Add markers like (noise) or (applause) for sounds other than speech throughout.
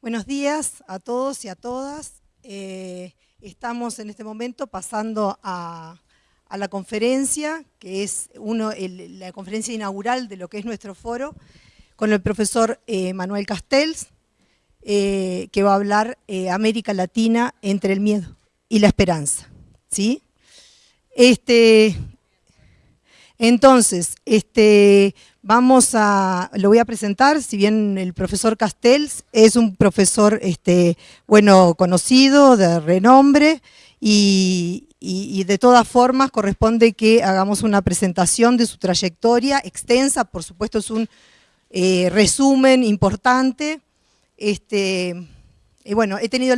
Buenos días a todos y a todas. Eh, estamos en este momento pasando a, la conferencia, que es uno, la conferencia inaugural de lo que es nuestro foro, con el profesor eh, Manuel Castells, eh, que va a hablar América Latina entre el miedo y la esperanza. ¿sí? Este, entonces, este, vamos a, lo voy a presentar, si bien el profesor Castells es un profesor, este, bueno, conocido, de renombre, y, de todas formas corresponde que hagamos una presentación de su trayectoria extensa, por supuesto es un eh, resumen importante, este, y bueno, he tenido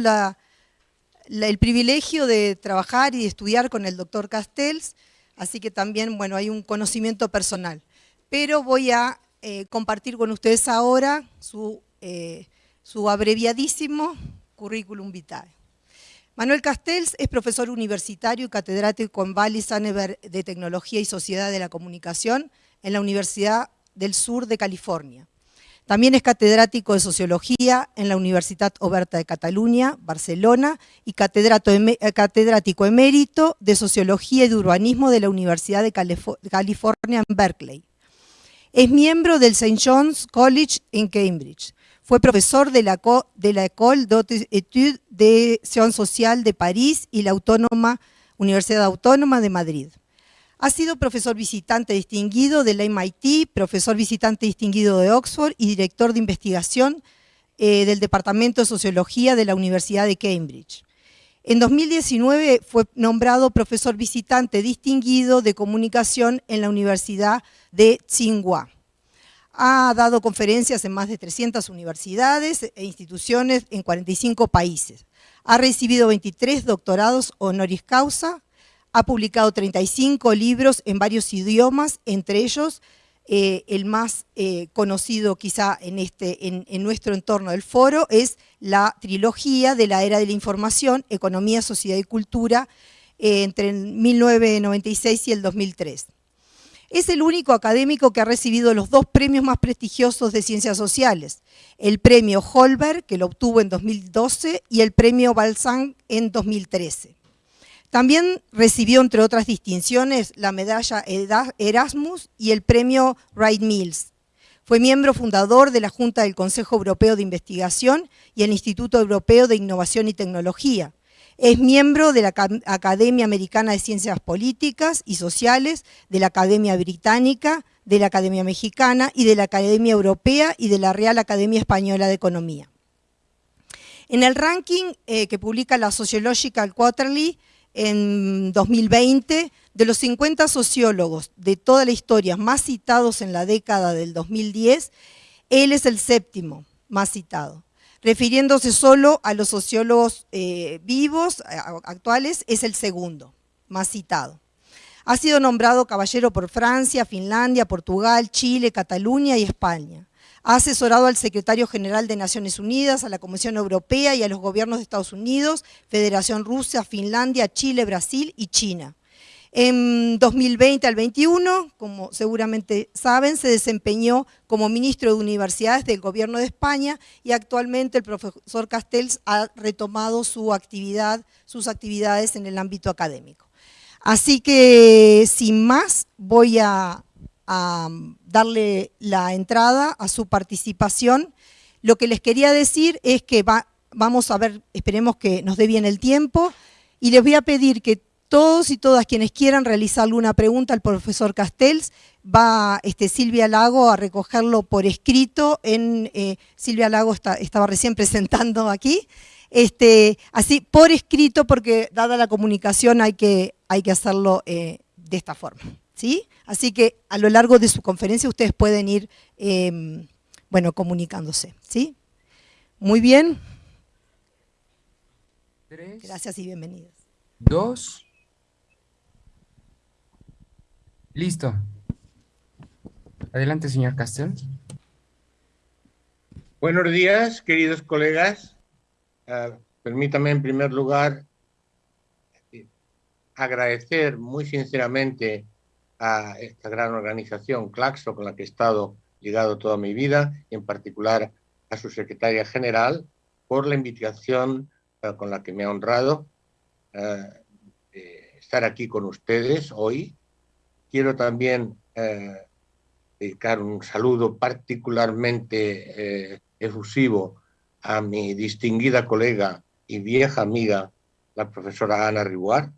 el privilegio de trabajar y de estudiar con el doctor Castells, así que también, bueno, hay un conocimiento personal. Pero voy a eh, compartir con ustedes ahora su, eh, su abreviadísimo currículum vitae. Manuel Castells es profesor universitario y catedrático en Valle Sanever de Tecnología y Sociedad de la Comunicación en la Universidad del Sur de California. También es catedrático de Sociología en la Universidad Oberta de Cataluña, Barcelona, y eh, catedrático emérito de Sociología y de Urbanismo de la Universidad de California en Berkeley. Es miembro del St. John's College en Cambridge. Fue profesor de la, de la École de Sciences Sociales de París y la Universidad Autónoma de Madrid. Ha sido profesor visitante distinguido del MIT, profesor visitante distinguido de Oxford y director de investigación eh, del Departamento de Sociología de la Universidad de Cambridge. En 2019 fue nombrado profesor visitante distinguido de comunicación en la Universidad de Tsinghua. Ha dado conferencias en más de 300 universidades e instituciones en 45 países. Ha recibido 23 doctorados honoris causa, ha publicado 35 libros en varios idiomas, entre ellos eh, el más eh, conocido quizá en, este, en, nuestro entorno del foro es la trilogía de la era de la información, Economía, Sociedad y Cultura, eh, entre el 1996 y el 2003. Es el único académico que ha recibido los dos premios más prestigiosos de ciencias sociales, el premio Holberg, que lo obtuvo en 2012, y el premio Balzan en 2013. También recibió, entre otras distinciones, la medalla Erasmus y el premio Wright Mills. Fue miembro fundador de la Junta del Consejo Europeo de Investigación y el Instituto Europeo de Innovación y Tecnología. Es miembro de la Academia Americana de Ciencias Políticas y Sociales, de la Academia Británica, de la Academia Mexicana y de la Academia Europea y de la Real Academia Española de Economía. En el ranking eh, que publica la Sociological Quarterly, en 2020, de los 50 sociólogos de toda la historia más citados en la década del 2010, él es el séptimo más citado. Refiriéndose solo a los sociólogos eh, vivos, actuales, es el segundo más citado. Ha sido nombrado caballero por Francia, Finlandia, Portugal, Chile, Cataluña y España. Ha asesorado al secretario general de Naciones Unidas, a la Comisión Europea y a los gobiernos de Estados Unidos, Federación Rusia, Finlandia, Chile, Brasil y China. En 2020 al 21, como seguramente saben, se desempeñó como ministro de Universidades del Gobierno de España y actualmente el profesor Castells ha retomado sus actividades en el ámbito académico. Así que, sin más, voy a a darle la entrada a su participación. Lo que les quería decir es que vamos a ver, esperemos que nos dé bien el tiempo, y les voy a pedir que todos y todas quienes quieran realizar alguna pregunta al profesor Castells, va este, Silvia Lago a recogerlo por escrito, en, eh, Silvia Lago estaba recién presentando aquí, este, así por escrito porque dada la comunicación hay que, hay que hacerlo eh, de esta forma. ¿sí? Así que a lo largo de su conferencia ustedes pueden ir, em, bueno, comunicándose, ¿sí? Muy bien. Gracias y bienvenidos. Dos. Listo. Adelante, señor Castel. Buenos días, queridos colegas. Uh, permítame en primer lugar eh, agradecer muy sinceramente a esta gran organización, Claxo, con la que he estado ligado toda mi vida, y en particular a su secretaria general, por la invitación eh, con la que me ha honrado eh, estar aquí con ustedes hoy. Quiero también dedicar un saludo particularmente efusivo a mi distinguida colega y vieja amiga, la profesora Ana Ribuar.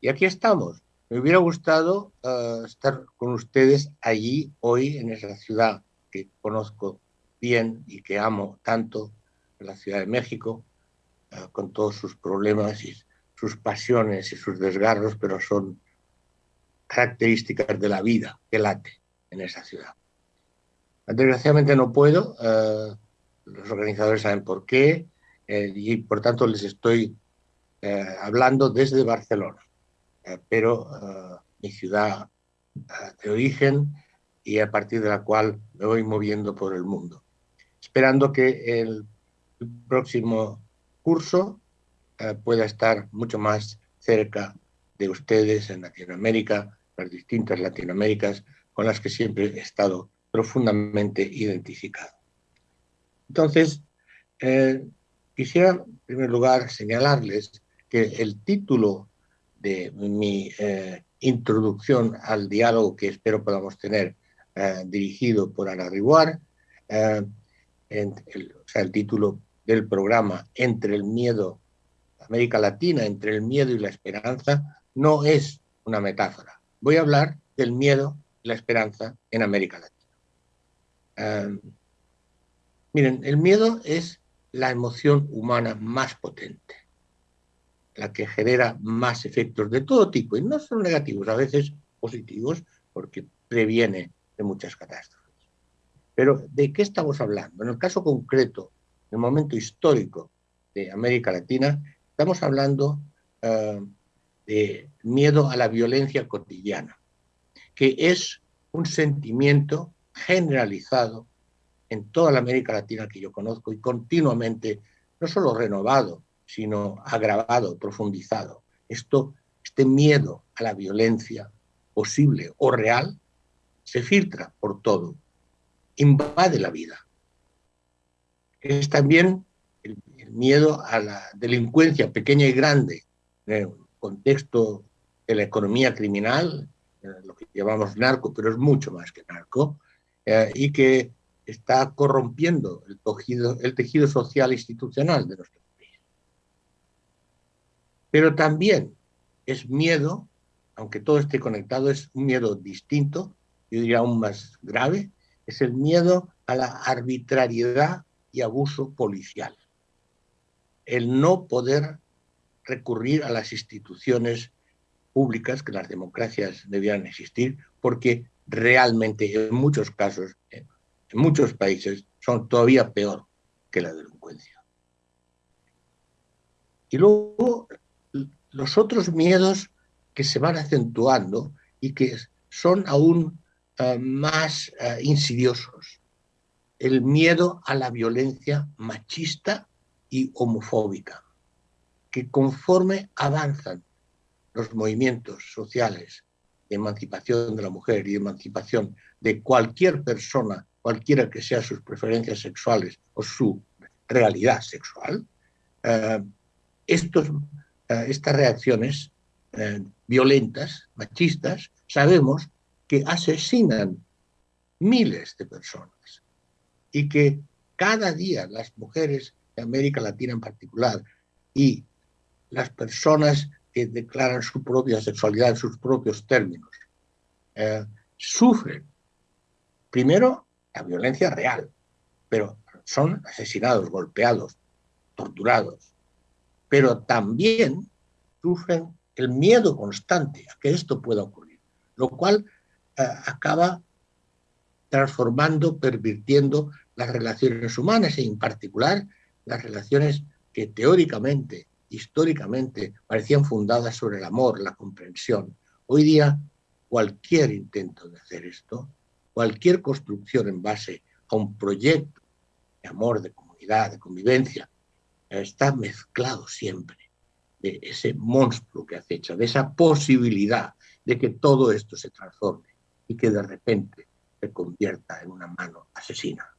Y aquí estamos. Me hubiera gustado estar con ustedes allí hoy en esa ciudad que conozco bien y que amo tanto, la Ciudad de México, eh, con todos sus problemas y sus pasiones y sus desgarros, pero son características de la vida que late en esa ciudad. Desgraciadamente no puedo, eh, los organizadores saben por qué, eh, y por tanto les estoy hablando desde Barcelona, pero mi ciudad de origen y a partir de la cual me voy moviendo por el mundo. Esperando que el próximo curso pueda estar mucho más cerca de ustedes en Latinoamérica, las distintas Latinoaméricas con las que siempre he estado profundamente identificado. Entonces, eh, quisiera en primer lugar señalarles que el título de mi eh, introducción al diálogo que espero podamos tener eh, dirigido por Ana Riguar, eh, el, el título del programa Entre el miedo, América Latina, entre el miedo y la esperanza, no es una metáfora. Voy a hablar del miedo y la esperanza en América Latina. Miren, el miedo es la emoción humana más potente, la que genera más efectos de todo tipo, y no solo negativos, a veces positivos, porque previene de muchas catástrofes. Pero ¿de qué estamos hablando? En el caso concreto, en el momento histórico de América Latina, estamos hablando eh, de miedo a la violencia cotidiana, que es un sentimiento generalizado en toda la América Latina que yo conozco y continuamente, no solo renovado, sino agravado, profundizado. Esto, este miedo a la violencia posible o real se filtra por todo, invade la vida. Es también el, miedo a la delincuencia pequeña y grande, en el contexto de la economía criminal, lo que llamamos narco, pero es mucho más que narco, eh, y que está corrompiendo el tejido, el tejido social institucional de nuestro país. Pero también es miedo, aunque todo esté conectado, es un miedo distinto, yo diría aún más grave, es el miedo a la arbitrariedad y abuso policial. El no poder recurrir a las instituciones públicas, que las democracias debieran existir, porque realmente en muchos casos, en muchos países, son todavía peor que la delincuencia. Y luego los otros miedos que se van acentuando y que son aún eh, más eh, insidiosos. El miedo a la violencia machista y homofóbica, que conforme avanzan los movimientos sociales de emancipación de la mujer y de emancipación de cualquier persona, cualquiera que sean sus preferencias sexuales o su realidad sexual, eh, estos, estas reacciones violentas, machistas, sabemos que asesinan miles de personas y que cada día las mujeres de América Latina en particular y las personas que declaran su propia sexualidad en sus propios términos eh, sufren primero la violencia real, pero son asesinados, golpeados, torturados, pero también sufren el miedo constante a que esto pueda ocurrir, lo cual acaba transformando, pervirtiendo las relaciones humanas y en particular las relaciones que teóricamente, históricamente, parecían fundadas sobre el amor, la comprensión. Hoy día cualquier intento de hacer esto, cualquier construcción en base a un proyecto de amor, de comunidad, de convivencia, está mezclado siempre de ese monstruo que acecha, de esa posibilidad de que todo esto se transforme y que de repente se convierta en una mano asesina.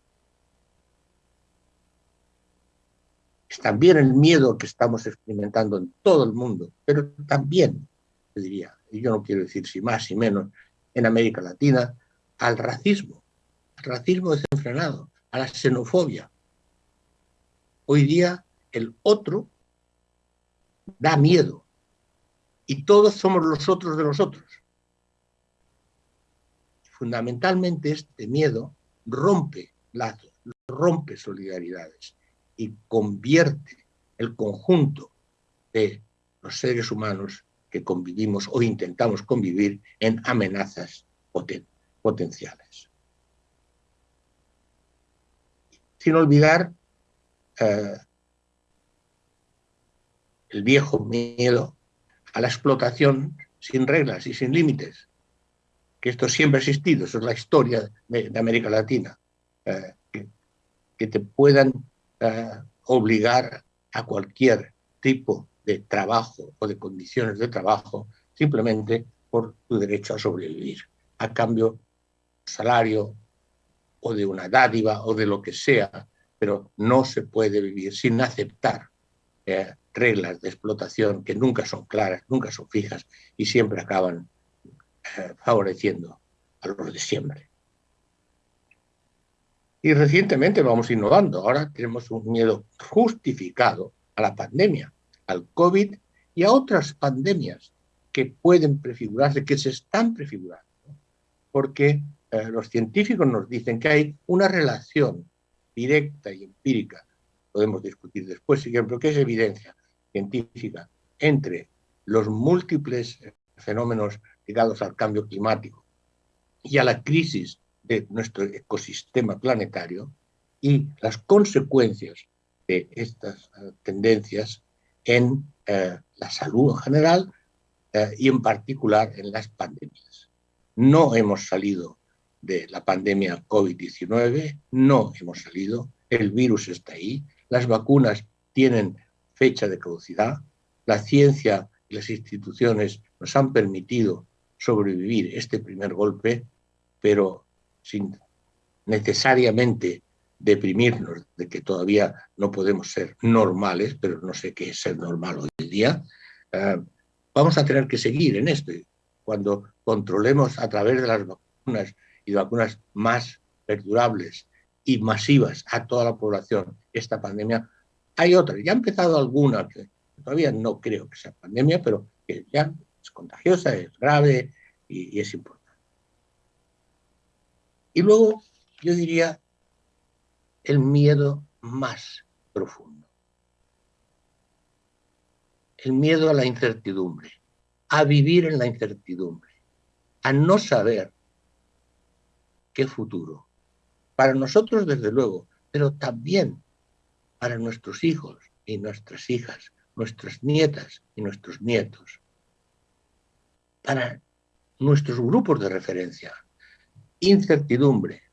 es también el miedo que estamos experimentando en todo el mundo, pero también, te diría, y yo no quiero decir si más y menos, en América Latina, al racismo, al racismo desenfrenado, a la xenofobia. Hoy día el otro da miedo y todos somos los otros de los otros. Fundamentalmente este miedo rompe lazos, rompe solidaridades y convierte el conjunto de los seres humanos que convivimos o intentamos convivir en amenazas potenciales. Sin olvidar eh, el viejo miedo a la explotación sin reglas y sin límites, que esto siempre ha existido, eso es la historia de, América Latina, eh, que, te puedan eh, obligar a cualquier tipo de trabajo o de condiciones de trabajo simplemente por tu derecho a sobrevivir, a cambio de salario o de una dádiva o de lo que sea, pero no se puede vivir sin aceptar eh, reglas de explotación que nunca son claras, nunca son fijas y siempre acaban eh, favoreciendo a los de siempre. Y recientemente vamos innovando. Ahora tenemos un miedo justificado a la pandemia, al COVID y a otras pandemias que pueden prefigurarse, que se están prefigurando. Porque eh, los científicos nos dicen que hay una relación directa y empírica, podemos discutir después, pero que es evidencia científica entre los múltiples fenómenos ligados al cambio climático y a la crisis de nuestro ecosistema planetario y las consecuencias de estas eh, tendencias en eh, la salud en general eh, y en particular en las pandemias. No hemos salido de la pandemia COVID-19, no hemos salido, el virus está ahí, las vacunas tienen fecha de caducidad, la ciencia y las instituciones nos han permitido sobrevivir este primer golpe, pero sin necesariamente deprimirnos de que todavía no podemos ser normales, pero no sé qué es ser normal hoy en día, eh, vamos a tener que seguir en esto. Cuando controlemos a través de las vacunas y vacunas más perdurables y masivas a toda la población esta pandemia, hay otra. Ya ha empezado alguna que todavía no creo que sea pandemia, pero que ya es contagiosa, es grave y es importante. Y luego yo diría el miedo más profundo. El miedo a la incertidumbre, a vivir en la incertidumbre, a no saber qué futuro. Para nosotros, desde luego, pero también para nuestros hijos y nuestras hijas, nuestras nietas y nuestros nietos, para nuestros grupos de referencia. Incertidumbre,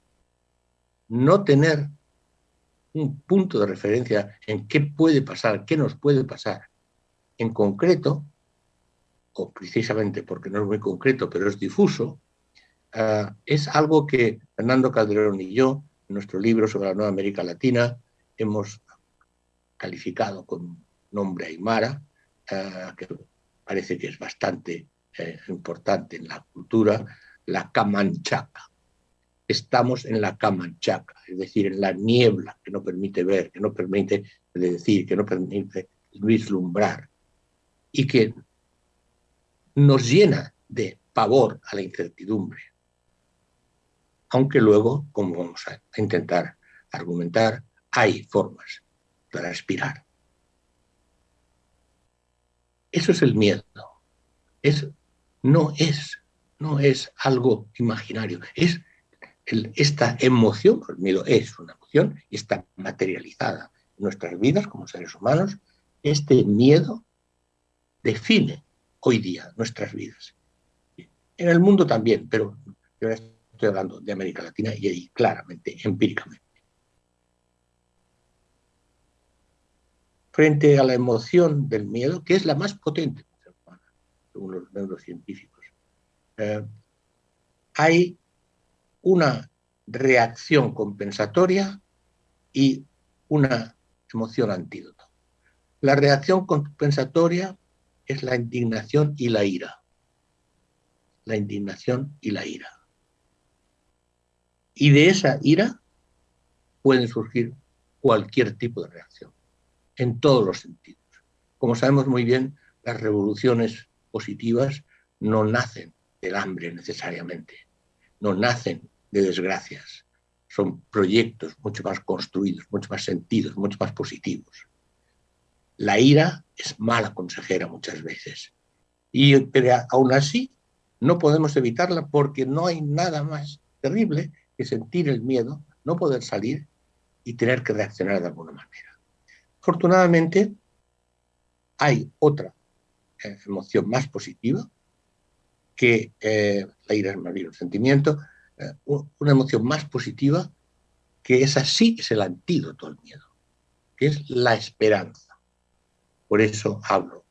no tener un punto de referencia en qué puede pasar, qué nos puede pasar. En concreto, o precisamente porque no es muy concreto, pero es difuso, ah, es algo que Fernando Calderón y yo, en nuestro libro sobre la Nueva América Latina, hemos calificado con nombre Aymara, ah, que parece que es bastante eh, importante en la cultura, la Camanchaca estamos en la camanchaca, es decir, en la niebla que no permite ver, que no permite decir, que no permite vislumbrar y que nos llena de pavor a la incertidumbre. Aunque luego, como vamos a intentar argumentar, hay formas para aspirar. Eso es el miedo. Es, no, es, no es algo imaginario, es esta emoción, el miedo es una emoción y está materializada en nuestras vidas como seres humanos, este miedo define hoy día nuestras vidas. En el mundo también, pero yo estoy hablando de América Latina y ahí claramente, empíricamente. Frente a la emoción del miedo, que es la más potente, según los neurocientíficos, eh, hay una reacción compensatoria y una emoción antídoto. La reacción compensatoria es la indignación y la ira. La indignación y la ira. Y de esa ira pueden surgir cualquier tipo de reacción, en todos los sentidos. Como sabemos muy bien, las revoluciones positivas no nacen del hambre necesariamente, no nacen de desgracias, son proyectos mucho más construidos, mucho más sentidos, mucho más positivos. La ira es mala consejera muchas veces, y, pero aún así no podemos evitarla porque no hay nada más terrible que sentir el miedo, no poder salir y tener que reaccionar de alguna manera. Afortunadamente, hay otra eh, emoción más positiva, que eh, la ira es más bien un sentimiento, eh, una emoción más positiva, que es así, es el antídoto al miedo, que es la esperanza. Por eso hablo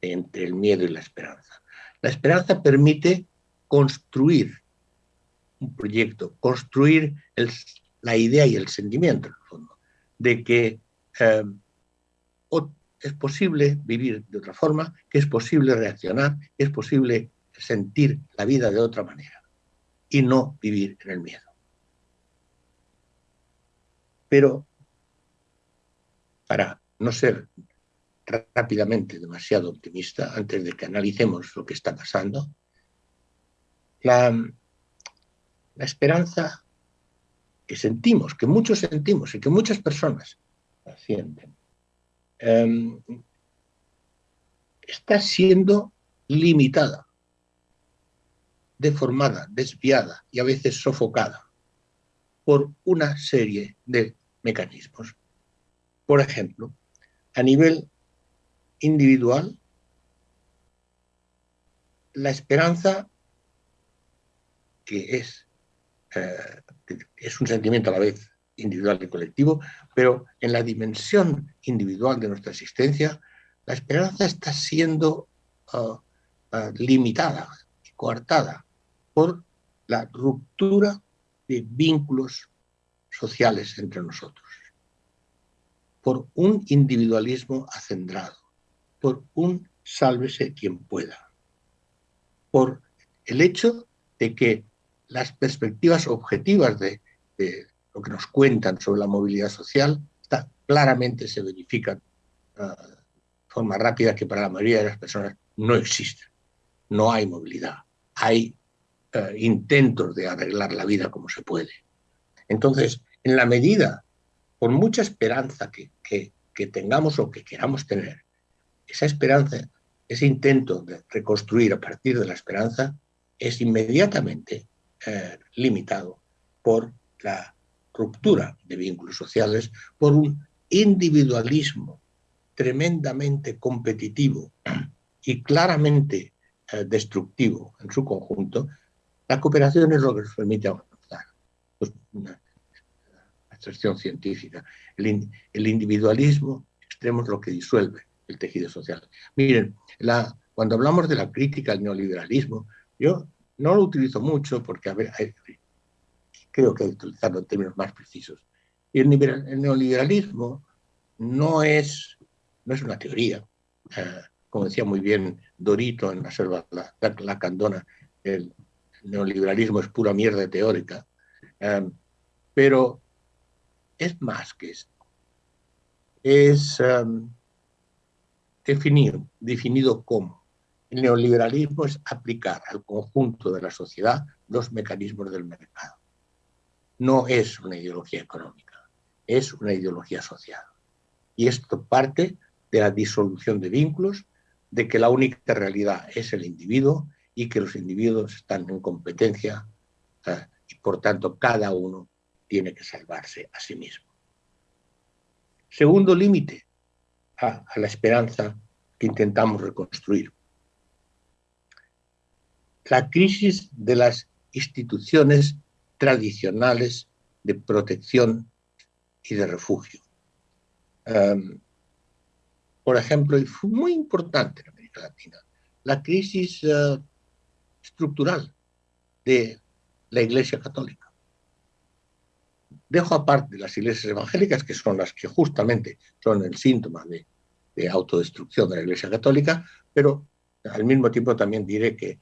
entre el miedo y la esperanza. La esperanza permite construir un proyecto, construir la idea y el sentimiento, en el fondo, de que es posible vivir de otra forma, que es posible reaccionar, que es posible sentir la vida de otra manera y no vivir en el miedo. Pero para no ser rápidamente demasiado optimista, antes de que analicemos lo que está pasando, la, la esperanza que sentimos, que muchos sentimos y que muchas personas sienten, Em, está siendo limitada, deformada, desviada y a veces sofocada por una serie de mecanismos. Por ejemplo, a nivel individual, la esperanza, que es, eh, es un sentimiento a la vez individual y colectivo, pero en la dimensión individual de nuestra existencia, la esperanza está siendo uh, uh, limitada coartada por la ruptura de vínculos sociales entre nosotros, por un individualismo acendrado, por un sálvese quien pueda, por el hecho de que las perspectivas objetivas de, de lo que nos cuentan sobre la movilidad social, está, claramente se verifican ah, de forma rápida que para la mayoría de las personas no existe. No hay movilidad. Hay ah, intentos de arreglar la vida como se puede. Entonces, en la medida, por mucha esperanza que, que, tengamos o que queramos tener, esa esperanza, ese intento de reconstruir a partir de la esperanza, es inmediatamente eh, limitado por la ruptura de vínculos sociales por un individualismo tremendamente competitivo y claramente eh, destructivo en su conjunto, la cooperación es lo que nos permite avanzar. Pues una extracción científica. El, el, individualismo extremo es lo que disuelve el tejido social. Miren, la, cuando hablamos de la crítica al neoliberalismo, yo no lo utilizo mucho porque a ver, creo que hay que utilizarlo en términos más precisos. Y el, neoliberalismo no es, no es una teoría. Eh, como decía muy bien Dorito en la selva la, la, candona, el neoliberalismo es pura mierda teórica. Eh, pero es más que esto. Es um, definir, definido como. El neoliberalismo es aplicar al conjunto de la sociedad los mecanismos del mercado no es una ideología económica, es una ideología social. Y esto parte de la disolución de vínculos, de que la única realidad es el individuo y que los individuos están en competencia y por tanto cada uno tiene que salvarse a sí mismo. Segundo límite a la esperanza que intentamos reconstruir. La crisis de las instituciones tradicionales de protección y de refugio. Por ejemplo, y fue muy importante en América Latina, la crisis uh, estructural de la Iglesia Católica. Dejo aparte las iglesias evangélicas, que son las que justamente son el síntoma de, de autodestrucción de la Iglesia Católica, pero al mismo tiempo también diré que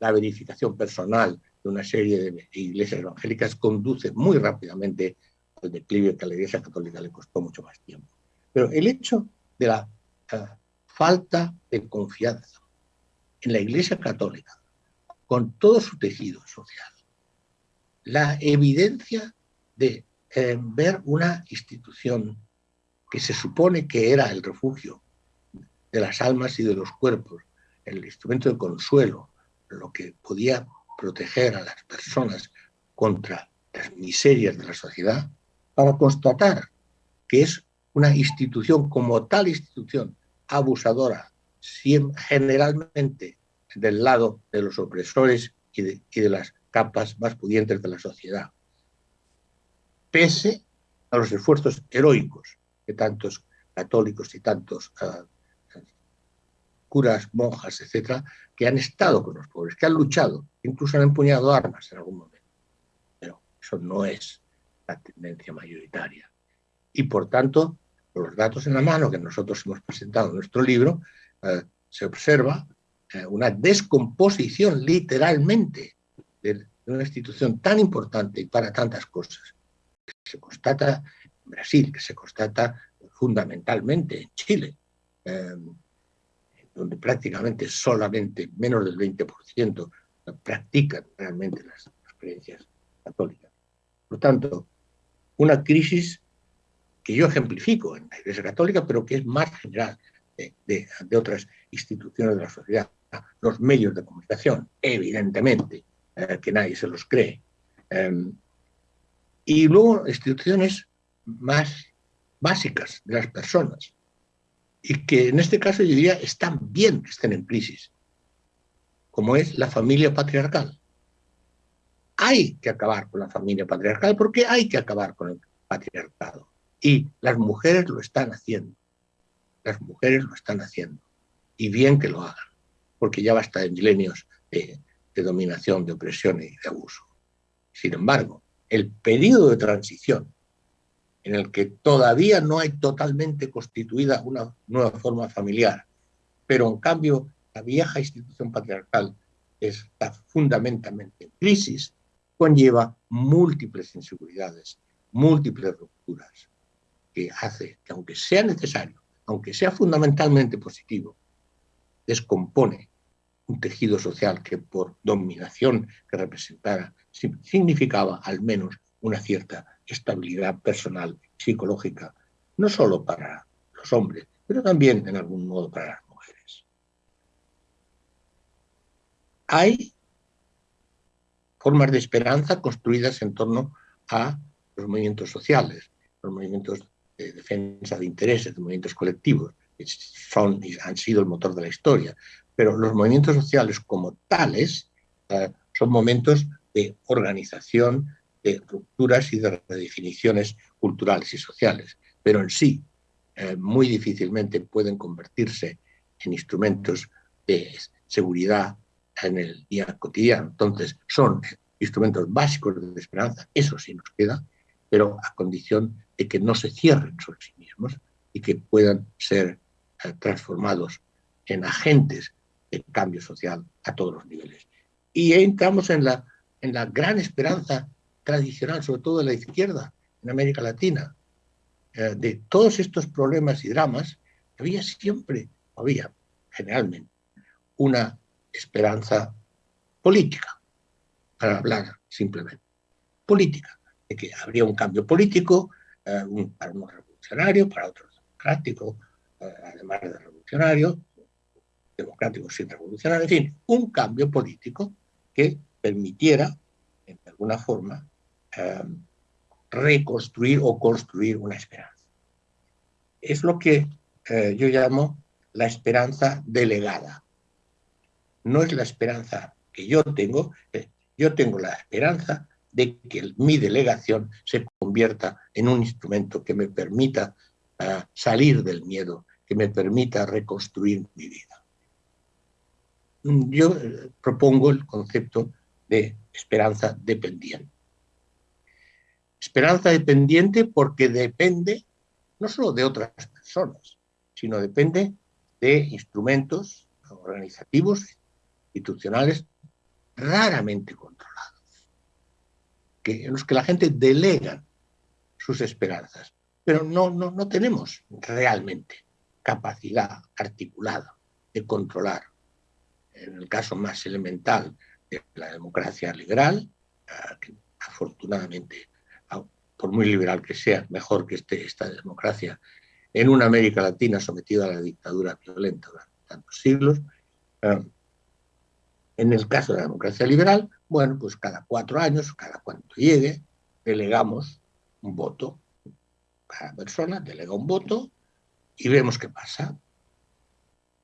la verificación personal de una serie de iglesias evangélicas conduce muy rápidamente al declive que a la Iglesia Católica le costó mucho más tiempo. Pero el hecho de la uh, falta de confianza en la Iglesia Católica, con todo su tejido social, la evidencia de eh, ver una institución que se supone que era el refugio de las almas y de los cuerpos, el instrumento de consuelo, lo que podía proteger a las personas contra las miserias de la sociedad, para constatar que es una institución como tal institución abusadora, generalmente del lado de los opresores y de, las capas más pudientes de la sociedad, pese a los esfuerzos heroicos que tantos católicos y tantos uh, curas, monjas, etcétera, que han estado con los pobres, que han luchado, incluso han empuñado armas en algún momento. Pero eso no es la tendencia mayoritaria. Y por tanto, los datos en la mano que nosotros hemos presentado en nuestro libro, uh, se observa uh, una descomposición literalmente de una institución tan importante y para tantas cosas, se constata en Brasil, que se constata fundamentalmente en Chile, eh, donde prácticamente solamente menos del 20% practican realmente las, creencias católicas. Por tanto, una crisis que yo ejemplifico en la Iglesia Católica, pero que es más general de, otras instituciones de la sociedad, los medios de comunicación, evidentemente, eh, que nadie se los cree. Eh, y luego instituciones más básicas de las personas, y que en este caso yo diría están bien que estén en crisis, como es la familia patriarcal. Hay que acabar con la familia patriarcal porque hay que acabar con el patriarcado. Y las mujeres lo están haciendo. Las mujeres lo están haciendo. Y bien que lo hagan, porque ya basta de milenios de, de dominación, de opresión y de abuso. Sin embargo, el periodo de transición en el que todavía no hay totalmente constituida una nueva forma familiar, pero en cambio la vieja institución patriarcal está fundamentalmente en crisis, conlleva múltiples inseguridades, múltiples rupturas, que hace que aunque sea necesario, aunque sea fundamentalmente positivo, descompone un tejido social que por dominación que representara significaba al menos una cierta estabilidad personal, psicológica, no solo para los hombres, pero también en algún modo para las mujeres. Hay formas de esperanza construidas en torno a los movimientos sociales, los movimientos de defensa de intereses, de movimientos colectivos, que son han sido el motor de la historia, pero los movimientos sociales como tales eh, son momentos de organización, de rupturas y de redefiniciones culturales y sociales, pero en sí eh, muy difícilmente pueden convertirse en instrumentos de seguridad en el día cotidiano. Entonces, son instrumentos básicos de esperanza, eso sí nos queda, pero a condición de que no se cierren sobre sí mismos y que puedan ser eh, transformados en agentes de cambio social a todos los niveles. Y entramos en la, en la gran esperanza tradicional, sobre todo de la izquierda en América Latina, eh, de todos estos problemas y dramas, había siempre, había generalmente, una esperanza política, para hablar simplemente, política, de que habría un cambio político, eh, para unos revolucionarios, para otros democráticos, eh, además de revolucionarios, democráticos sin revolucionarios, en fin, un cambio político que permitiera, de alguna forma, eh, reconstruir o construir una esperanza. Es lo que eh, yo llamo la esperanza delegada. No es la esperanza que yo tengo, eh, yo tengo la esperanza de que mi delegación se convierta en un instrumento que me permita uh, salir del miedo, que me permita reconstruir mi vida. Yo eh, propongo el concepto de esperanza dependiente. Esperanza dependiente porque depende no solo de otras personas, sino depende de instrumentos organizativos, institucionales, raramente controlados, que, en los que la gente delega sus esperanzas, pero no, no, no tenemos realmente capacidad articulada de controlar, en el caso más elemental de la democracia liberal, ah, afortunadamente, por muy liberal que sea, mejor que esté esta democracia en una América Latina sometida a la dictadura violenta durante tantos siglos. Ah, en el caso de la democracia liberal, bueno, pues cada cuatro años, cada cuanto llegue, delegamos un voto. Cada persona delega un voto y vemos qué pasa.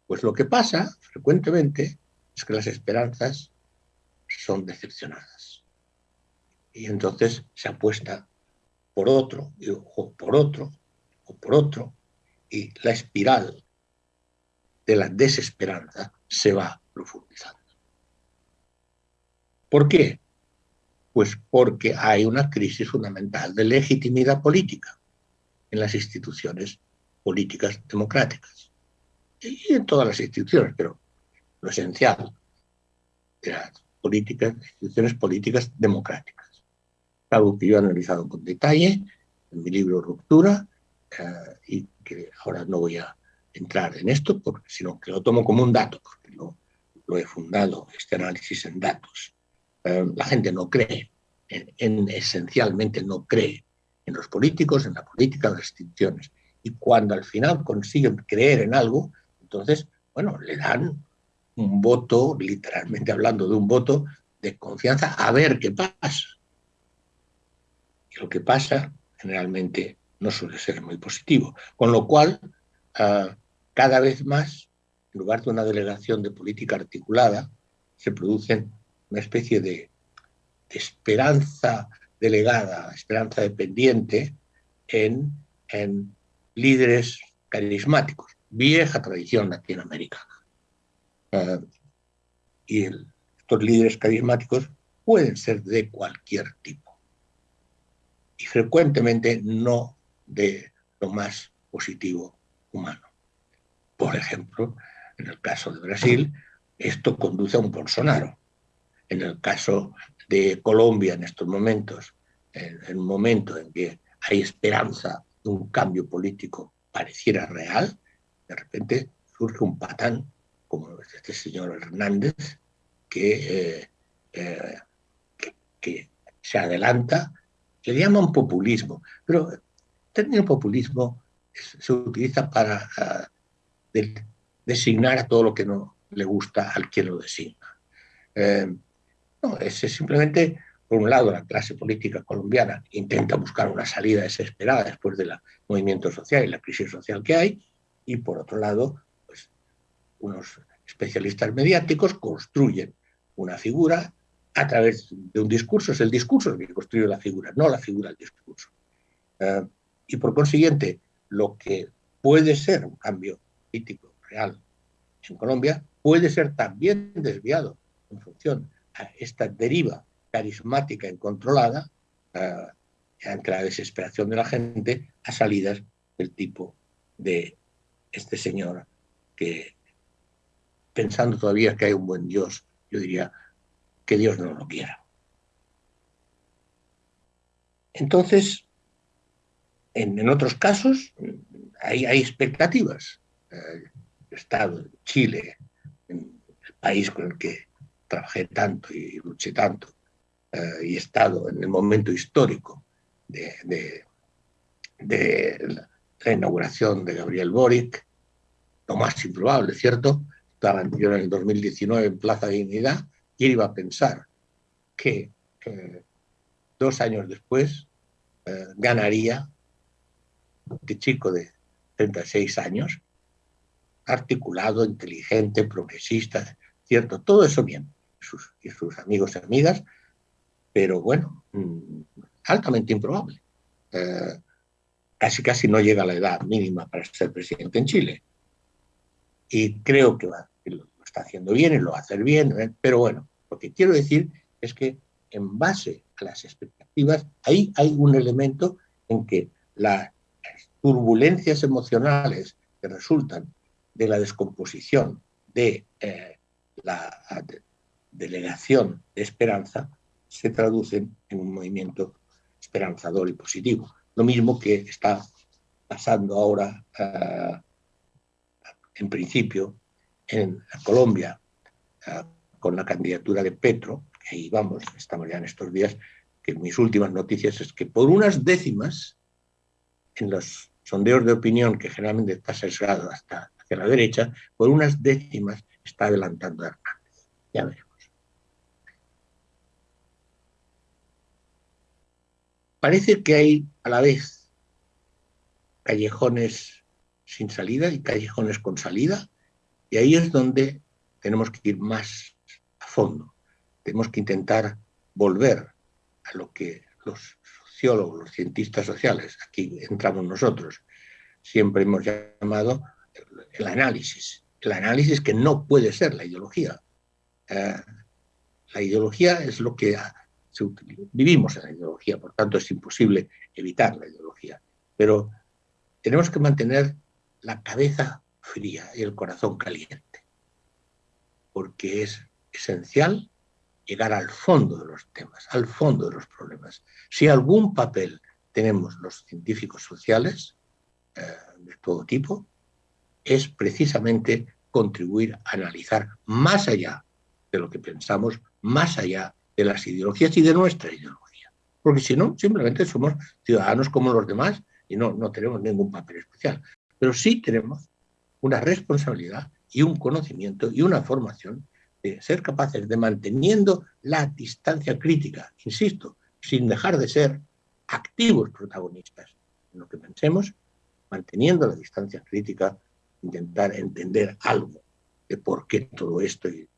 Pues lo que pasa frecuentemente es que las esperanzas son decepcionadas. Y entonces se apuesta por otro, o por otro, o por otro, y la espiral de la desesperanza se va profundizando. ¿Por qué? Pues porque hay una crisis fundamental de legitimidad política en las instituciones políticas democráticas. Y en todas las instituciones, pero lo esencial de las políticas, instituciones políticas democráticas. Algo que yo he analizado con detalle en mi libro Ruptura eh, y que ahora no voy a entrar en esto, porque, sino que lo tomo como un dato, porque lo, lo he fundado, este análisis en datos. Eh, la gente no cree, en, esencialmente no cree en los políticos, en la política, en las instituciones. Y cuando al final consiguen creer en algo, entonces, bueno, le dan un voto, literalmente hablando de un voto de confianza, a ver qué pasa. Lo que pasa generalmente no suele ser muy positivo. Con lo cual, ah, cada vez más, en lugar de una delegación de política articulada, se producen una especie de, esperanza delegada, esperanza dependiente en, en líderes carismáticos, vieja tradición latinoamericana. Uh, y estos líderes carismáticos pueden ser de cualquier tipo frecuentemente no de lo más positivo humano. Por ejemplo, en el caso de Brasil, esto conduce a un Bolsonaro, en el caso de Colombia en estos momentos, en, un momento en que hay esperanza de un cambio político pareciera real, de repente surge un patán como este señor Hernández, que, eh, eh, que, se adelanta, le llaman populismo, pero el término populismo se utiliza para ah, designar a todo lo que no le gusta al quien lo designa. Eh, no, es, simplemente, por un lado, la clase política colombiana intenta buscar una salida desesperada después del movimiento social y la crisis social que hay, y por otro lado, pues, unos especialistas mediáticos construyen una figura a través de un discurso. Es el discurso el que construye la figura, no la figura el discurso. Eh, y por consiguiente, lo que puede ser un cambio político real en Colombia puede ser también desviado en función esta deriva carismática incontrolada uh, ante la desesperación de la gente a salidas del tipo de este señor que pensando todavía que hay un buen Dios, yo diría que Dios no lo quiera. Entonces, en, otros casos hay, expectativas. Eh, Estado, Chile, el país con el que trabajé tanto y luché tanto eh, y he estado en el momento histórico de, de, la inauguración de Gabriel Boric, lo más improbable, ¿cierto? Estaba yo en el 2019 en Plaza Dignidad y iba a pensar que dos años después eh, ganaría este chico de 36 años, articulado, inteligente, progresista, ¿cierto? Todo eso bien y sus amigos y amigas, pero bueno, mm, altamente improbable. Eh, casi casi no llega a la edad mínima para ser presidente en Chile. Y creo que, lo, está haciendo bien y lo va a hacer bien, ¿eh? pero bueno, lo que quiero decir es que en base a las expectativas, ahí hay un elemento en que las turbulencias emocionales que resultan de la descomposición de eh, la delegación de esperanza se traducen en un movimiento esperanzador y positivo. Lo mismo que está pasando ahora, eh, en principio, en Colombia, eh, con la candidatura de Petro, ahí vamos, estamos ya en estos días, que mis últimas noticias es que por unas décimas, en los sondeos de opinión, que generalmente está sesgado hasta hacia la derecha, por unas décimas está adelantando a Hernández. Ya veremos. Parece que hay a la vez callejones sin salida y callejones con salida, y ahí es donde tenemos que ir más a fondo. Tenemos que intentar volver a lo que los sociólogos, los cientistas sociales, aquí entramos nosotros, siempre hemos llamado el análisis. El análisis que no puede ser la ideología. Eh, la ideología es lo que. Vivimos en la ideología, por tanto es imposible evitar la ideología. Pero tenemos que mantener la cabeza fría y el corazón caliente, porque es esencial llegar al fondo de los temas, al fondo de los problemas. Si algún papel tenemos los científicos sociales, eh, de todo tipo, es precisamente contribuir a analizar más allá de lo que pensamos, más allá de las ideologías y de nuestra ideología. Porque si no, simplemente somos ciudadanos como los demás y no, no tenemos ningún papel especial. Pero sí tenemos una responsabilidad y un conocimiento y una formación de ser capaces de manteniendo la distancia crítica, insisto, sin dejar de ser activos protagonistas en lo que pensemos, manteniendo la distancia crítica, intentar entender algo de por qué todo esto y,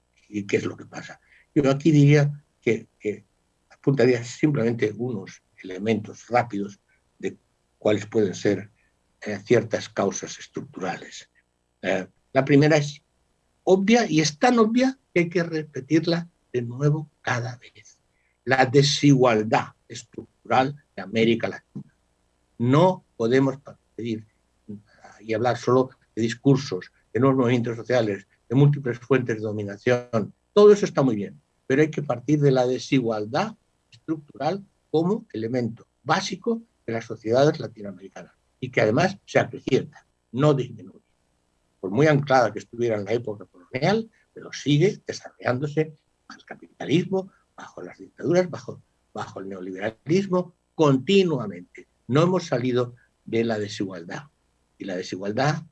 qué es lo que pasa. Yo aquí diría que, apuntaría simplemente unos elementos rápidos de cuáles pueden ser eh, ciertas causas estructurales. Eh, la primera es obvia y es tan obvia que hay que repetirla de nuevo cada vez. La desigualdad estructural de América Latina. No podemos pedir y hablar solo de discursos, de nuevos movimientos sociales, de múltiples fuentes de dominación. Todo eso está muy bien, pero hay que partir de la desigualdad estructural como elemento básico de las sociedades latinoamericanas y que además se acrecienta, no disminuye. Muy anclada que estuviera en la época colonial, pero sigue desarrollándose al capitalismo, bajo las dictaduras, bajo, bajo el neoliberalismo, continuamente. No hemos salido de la desigualdad. Y la desigualdad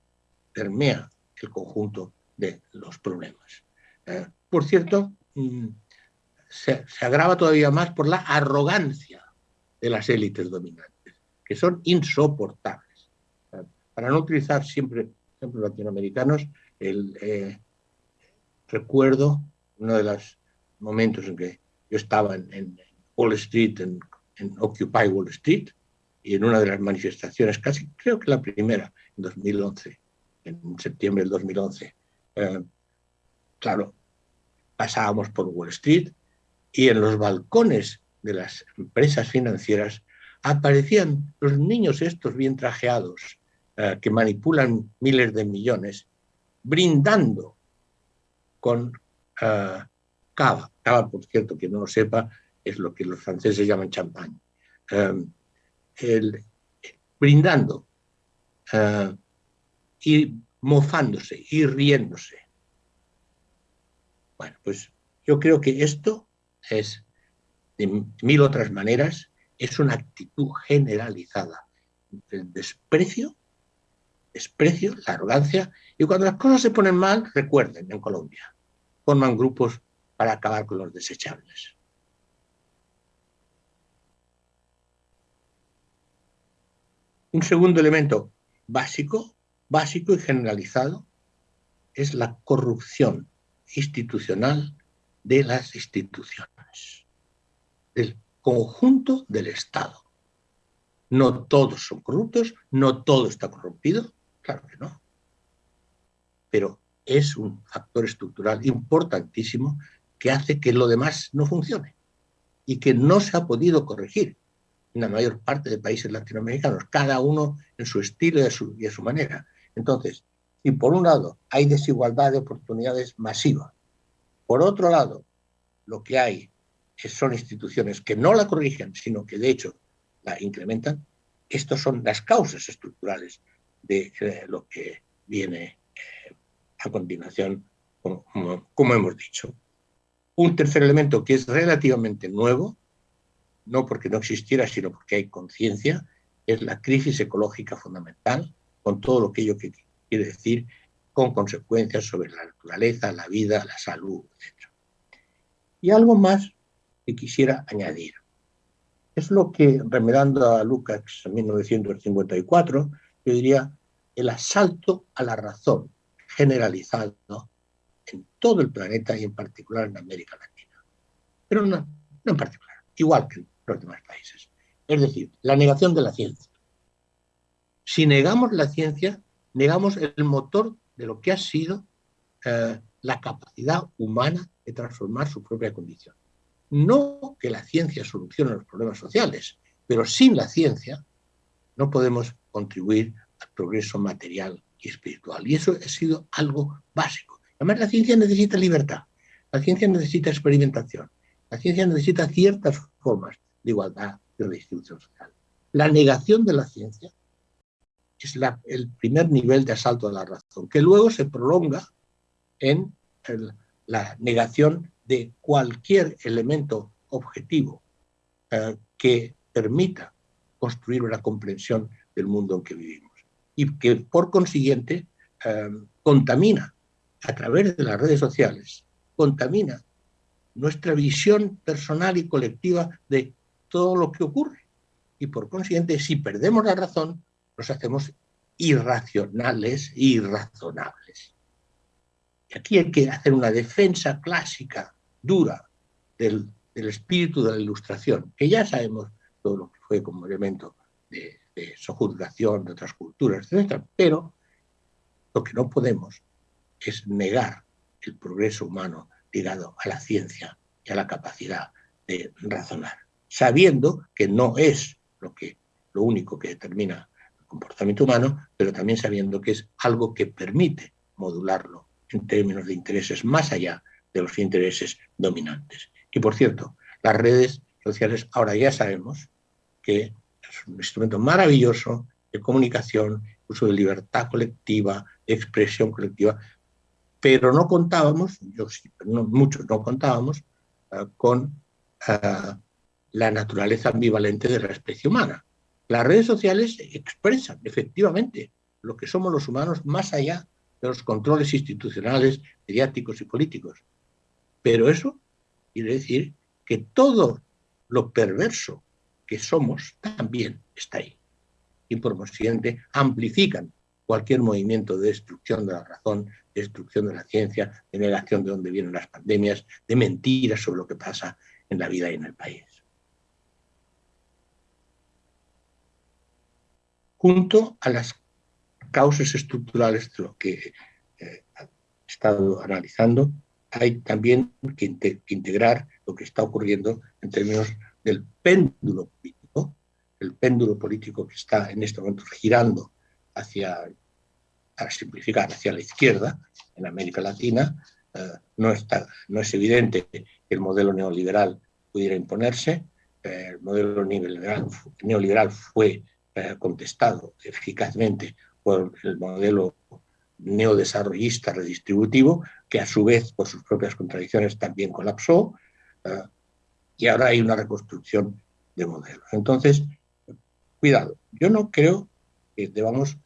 permea el conjunto de los problemas. Eh, por cierto, mm, se, agrava todavía más por la arrogancia de las élites dominantes, que son insoportables. Eh, para no utilizar siempre ejemplos latinoamericanos, el, eh, recuerdo uno de los momentos en que yo estaba en, Wall Street, en, Occupy Wall Street, y en una de las manifestaciones, casi creo que la primera, en 2011, en septiembre del 2011, eh, claro, pasábamos por Wall Street y en los balcones de las empresas financieras aparecían los niños estos bien trajeados eh, que manipulan miles de millones, brindando con uh, cava. Cava, por cierto, que no lo sepa, es lo que los franceses llaman champán. Um, brindando uh, y mofándose y riéndose. Bueno, pues yo creo que esto es, de mil otras maneras, es una actitud generalizada. El desprecio, desprecio, la arrogancia, y cuando las cosas se ponen mal, recuerden, en Colombia, forman grupos para acabar con los desechables. Un segundo elemento básico, básico y generalizado es la corrupción institucional de las instituciones, del conjunto del Estado. No todos son corruptos, no todo está corrompido, claro que no. Pero es un factor estructural importantísimo que hace que lo demás no funcione y que no se ha podido corregir en la mayor parte de países latinoamericanos, cada uno en su estilo y a su, manera. Entonces, si por un lado hay desigualdad de oportunidades masiva, por otro lado, lo que hay son instituciones que no la corrigen, sino que de hecho la incrementan, estas son las causas estructurales de eh, lo que viene eh, a continuación, como hemos dicho. Un tercer elemento que es relativamente nuevo, no porque no existiera, sino porque hay conciencia, es la crisis ecológica fundamental, con todo lo que ello que quiere decir, con consecuencias sobre la naturaleza, la vida, la salud, etc. Y algo más que quisiera añadir. Es lo que, remedando a Lucas en 1954, yo diría el asalto a la razón generalizado en todo el planeta y en particular en América Latina. Pero no, no en particular, igual que en los demás países. Es decir, la negación de la ciencia. Si negamos la ciencia, negamos el motor de lo que ha sido eh, la capacidad humana de transformar su propia condición. No que la ciencia solucione los problemas sociales, pero sin la ciencia no podemos contribuir al progreso material y espiritual. Y eso ha sido algo básico. Además, la ciencia necesita libertad, la ciencia necesita experimentación, la ciencia necesita ciertas formas de igualdad y redistribución social. La negación de la ciencia es el primer nivel de asalto a la razón, que luego se prolonga en la negación de cualquier elemento objetivo eh, que permita construir una comprensión del mundo en que vivimos y que por consiguiente eh, contamina a través de las redes sociales, contamina nuestra visión personal y colectiva de todo lo que ocurre. Y por consiguiente, si perdemos la razón, nos hacemos irracionales e irrazonables. Y aquí hay que hacer una defensa clásica, dura, del, espíritu de la ilustración, que ya sabemos todo lo que fue como elemento de, de sojuzgación de otras culturas, etc. Pero lo que no podemos es negar el progreso humano ligado a la ciencia y a la capacidad de razonar, sabiendo que no es lo, que, lo único que determina el comportamiento humano, pero también sabiendo que es algo que permite modularlo en términos de intereses más allá de los intereses dominantes. Y por cierto, las redes sociales ahora ya sabemos que es un instrumento maravilloso de comunicación, uso de libertad colectiva, de expresión colectiva, pero no contábamos, yo sí, no, muchos no contábamos, uh, con uh, la naturaleza ambivalente de la especie humana. Las redes sociales expresan efectivamente lo que somos los humanos más allá de los controles institucionales, mediáticos y políticos. Pero eso quiere decir que todo lo perverso que somos también está ahí. Y por consiguiente amplifican cualquier movimiento de destrucción de la razón, de destrucción de la ciencia, de negación de dónde vienen las pandemias, de mentiras sobre lo que pasa en la vida y en el país. Junto a las causas estructurales de lo que eh, he estado analizando, hay también que integrar lo que está ocurriendo en términos del péndulo político, el péndulo político que está en este momento girando hacia, para simplificar, hacia la izquierda en América Latina, eh, no, está, no es evidente que el modelo neoliberal pudiera imponerse. Eh, el modelo neoliberal, neoliberal fue eh, contestado eficazmente por el modelo neodesarrollista redistributivo, que a su vez, por sus propias contradicciones, también colapsó y ahora hay una reconstrucción de modelos. Entonces, cuidado, yo no creo que debamos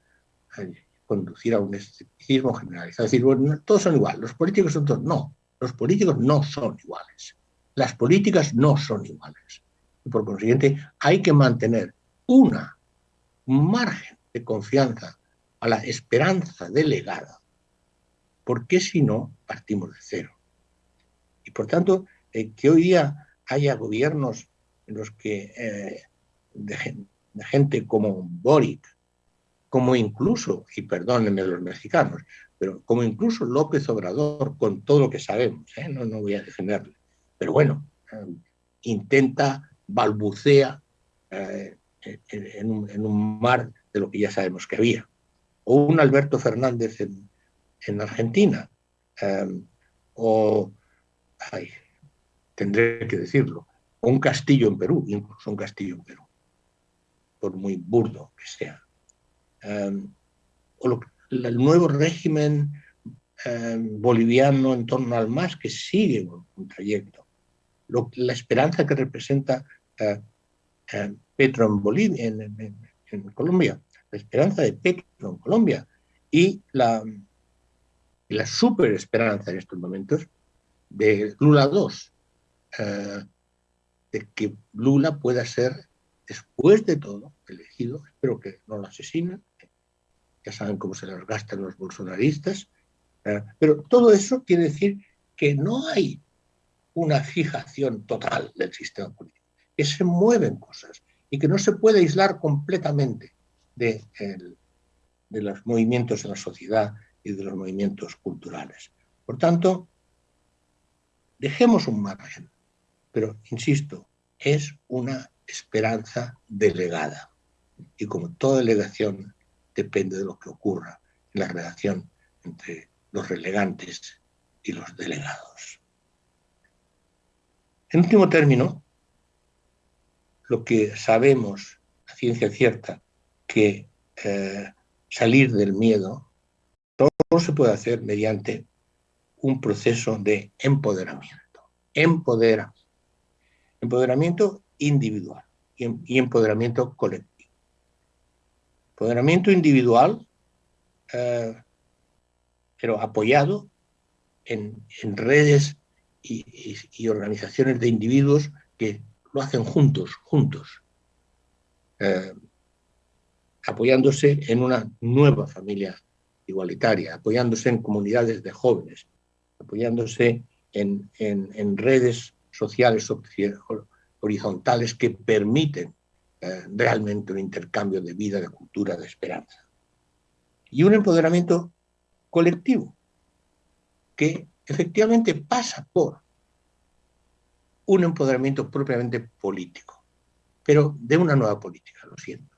eh, conducir a un escepticismo generalizado, es decir, todos son iguales, los políticos son todos, no, los políticos no son iguales, las políticas no son iguales. Y por consiguiente, hay que mantener una, un margen de confianza a la esperanza delegada, porque si no, partimos de cero. Y por tanto, eh, que hoy día haya gobiernos en los que eh, de, gente como Boric, como incluso, y perdónenme los mexicanos, pero como incluso López Obrador, con todo lo que sabemos, ¿eh? no, no voy a defenderle, pero bueno, eh, intenta, balbucea en, un, mar de lo que ya sabemos que había. o un Alberto Fernández en, en Argentina, o, ay, tendré que decirlo, un castillo en Perú, incluso un castillo en Perú, por muy burdo que sea. Em, o el nuevo régimen em, boliviano en torno al MAS que sigue un, trayecto. la esperanza que representa eh, eh, Petro en, Bolivia, en, Colombia, la esperanza de Petro en Colombia y la, la super esperanza en estos momentos de Lula 2, eh, de que Lula pueda ser, después de todo, elegido, espero que no lo asesinen, ya saben cómo se las gastan los bolsonaristas, eh, pero todo eso quiere decir que no hay una fijación total del sistema político, que se mueven cosas y que no se puede aislar completamente de, de los movimientos en la sociedad y de los movimientos culturales. Por tanto, dejemos un margen, pero insisto, es una esperanza delegada. Y como toda delegación, depende de lo que ocurra en la relación entre los relegantes y los delegados. En último término, lo que sabemos a ciencia cierta, que eh, salir del miedo, todo se puede hacer mediante un proceso de empoderamiento. Empoderamiento. Empoderamiento individual y, empoderamiento colectivo. Empoderamiento individual, eh, pero apoyado en, redes y, organizaciones de individuos que lo hacen juntos, juntos, eh, apoyándose en una nueva familia igualitaria, apoyándose en comunidades de jóvenes, apoyándose en, redes sociales horizontales que permiten eh, realmente un intercambio de vida, de cultura, de esperanza. Y un empoderamiento colectivo que efectivamente pasa por un empoderamiento propiamente político, pero de una nueva política, lo siento,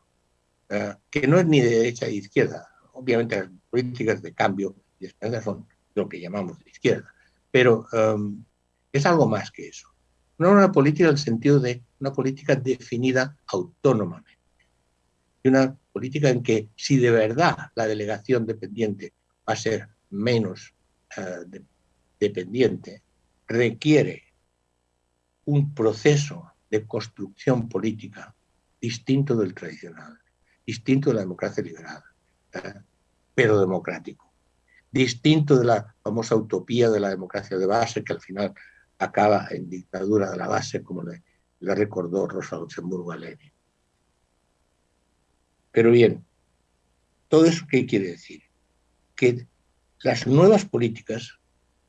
eh, que no es ni de derecha ni de izquierda. Obviamente las políticas de cambio y esperanza son lo que llamamos de izquierda, pero em, es algo más que eso. No una política en el sentido de una política definida autónomamente. Y una política en que si de verdad la delegación dependiente va a ser menos eh, dependiente, requiere un proceso de construcción política distinto del tradicional, distinto de la democracia liberal, eh, pero democrático distinto de la famosa utopía de la democracia de base, que al final acaba en dictadura de la base, como le, recordó Rosa Luxemburgo a Lenin. Pero bien, ¿todo eso qué quiere decir? Que las nuevas políticas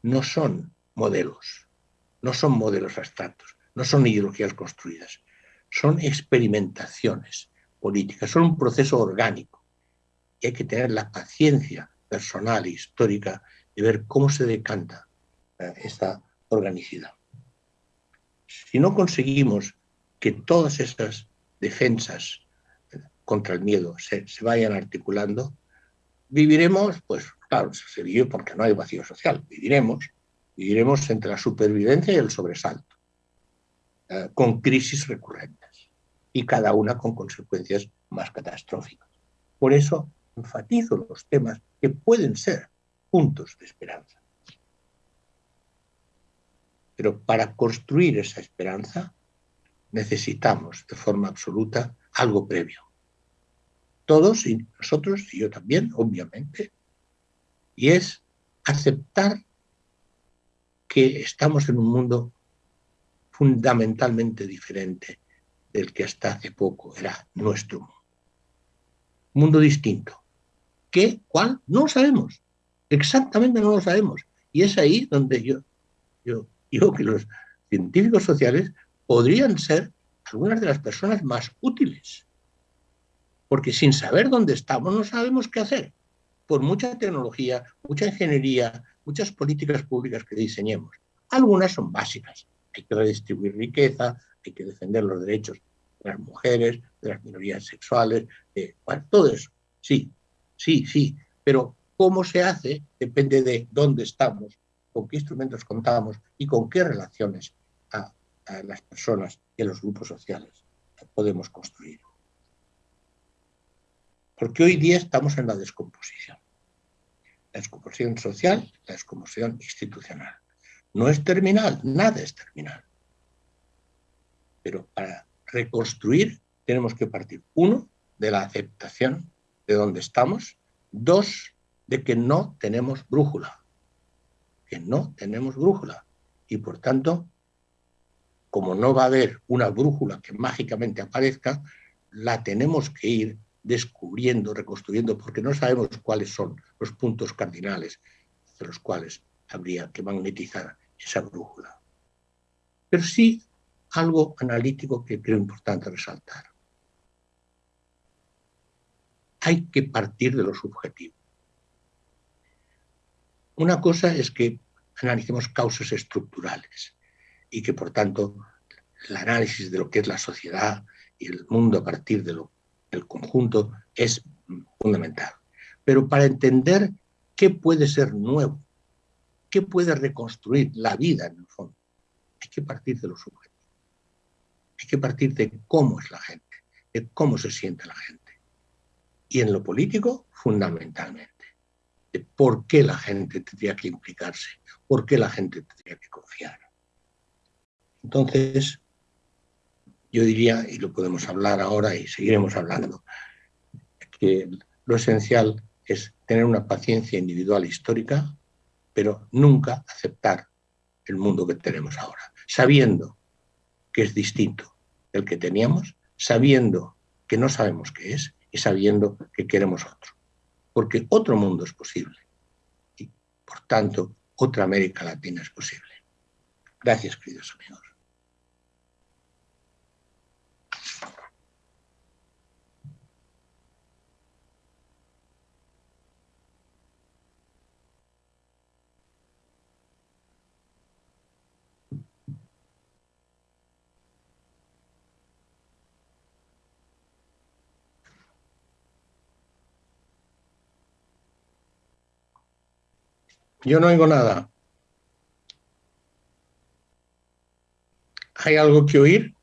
no son modelos, no son modelos abstractos, no son ideologías construidas, son experimentaciones políticas, son un proceso orgánico. Y hay que tener la paciencia personal e histórica de ver cómo se decanta eh, esta organicidad. Si no conseguimos que todas estas defensas eh, contra el miedo se, vayan articulando, viviremos, pues claro, se vive porque no hay vacío social, viviremos, viviremos entre la supervivencia y el sobresalto, eh, con crisis recurrentes y cada una con consecuencias más catastróficas. Por eso enfatizo los temas que pueden ser puntos de esperanza. Pero para construir esa esperanza necesitamos de forma absoluta algo previo. Todos y nosotros, y yo también, obviamente, y es aceptar que estamos en un mundo fundamentalmente diferente del que hasta hace poco era nuestro mundo. Mundo distinto, ¿Qué? ¿Cuál? No lo sabemos. Exactamente no lo sabemos. Y es ahí donde yo, yo digo que los científicos sociales podrían ser algunas de las personas más útiles. Porque sin saber dónde estamos no sabemos qué hacer. Por mucha tecnología, mucha ingeniería, muchas políticas públicas que diseñemos. Algunas son básicas. Hay que redistribuir riqueza, hay que defender los derechos de las mujeres, de las minorías sexuales, de, bueno, todo eso. Sí, Sí, sí, pero cómo se hace depende de dónde estamos, con qué instrumentos contamos y con qué relaciones a, a las personas y a los grupos sociales podemos construir. Porque hoy día estamos en la descomposición. La descomposición social, la descomposición institucional. No es terminal, nada es terminal. Pero para reconstruir tenemos que partir, uno, de la aceptación de dónde estamos, dos, de que no tenemos brújula, que no tenemos brújula. Y por tanto, como no va a haber una brújula que mágicamente aparezca, la tenemos que ir descubriendo, reconstruyendo, porque no sabemos cuáles son los puntos cardinales de los cuales habría que magnetizar esa brújula. Pero sí algo analítico que creo importante resaltar. Hay que partir de lo subjetivo. Una cosa es que analicemos causas estructurales y que, por tanto, el análisis de lo que es la sociedad y el mundo a partir de lo, del conjunto es fundamental. Pero para entender qué puede ser nuevo, qué puede reconstruir la vida en el fondo, hay que partir de lo subjetivo. Hay que partir de cómo es la gente, de cómo se siente la gente. Y en lo político, fundamentalmente, de por qué la gente tendría que implicarse, por qué la gente tendría que confiar. Entonces, yo diría, y lo podemos hablar ahora y seguiremos hablando, que lo esencial es tener una paciencia individual histórica, pero nunca aceptar el mundo que tenemos ahora, sabiendo que es distinto del que teníamos, sabiendo que no sabemos qué es y sabiendo que queremos otro. Porque otro mundo es posible y, por tanto, otra América Latina es posible. Gracias, queridos amigos. Yo no oigo nada. ¿Hay algo que oír?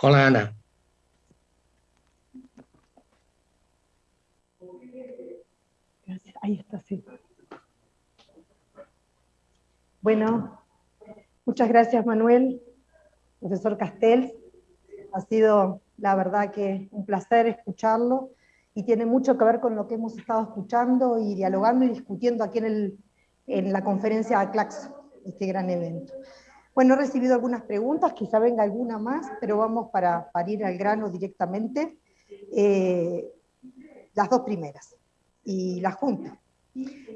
Hola, Ana. Ahí está, sí. Bueno, muchas gracias, Manuel, profesor Castells. Ha sido, la verdad, que un placer escucharlo y tiene mucho que ver con lo que hemos estado escuchando y dialogando y discutiendo aquí en, el, en la conferencia de Claxo, este gran evento. Bueno, he recibido algunas preguntas, quizá venga alguna más, pero vamos para, para ir al grano directamente. Eh, las dos primeras, y la junta.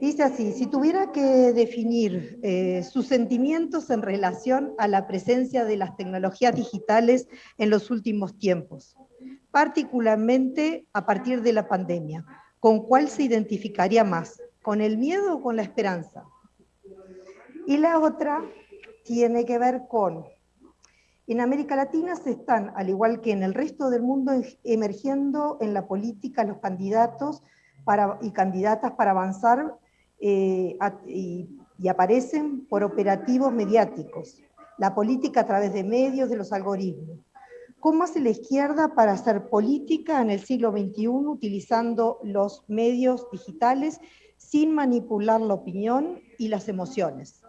Dice así, si tuviera que definir eh, sus sentimientos en relación a la presencia de las tecnologías digitales en los últimos tiempos, particularmente a partir de la pandemia. ¿Con cuál se identificaría más? ¿Con el miedo o con la esperanza? Y la otra tiene que ver con, en América Latina se están, al igual que en el resto del mundo, emergiendo en la política los candidatos y candidatas para avanzar eh, y aparecen por operativos mediáticos, la política a través de medios, de los algoritmos. ¿Cómo hace la izquierda para hacer política en el siglo XXI utilizando los medios digitales sin manipular la opinión y las emociones?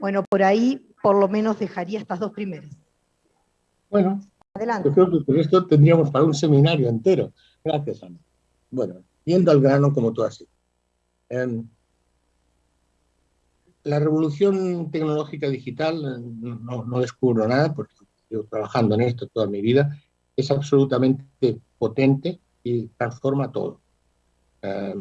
Bueno, por ahí por lo menos dejaría estas dos primeras. Bueno, Adelante. yo creo que esto tendríamos para un seminario entero. Gracias, Ana. Bueno, yendo al grano como tú has dicho. Em, la revolución tecnológica digital, no, no descubro nada porque yo trabajando en esto toda mi vida, es absolutamente potente y transforma todo. Eh,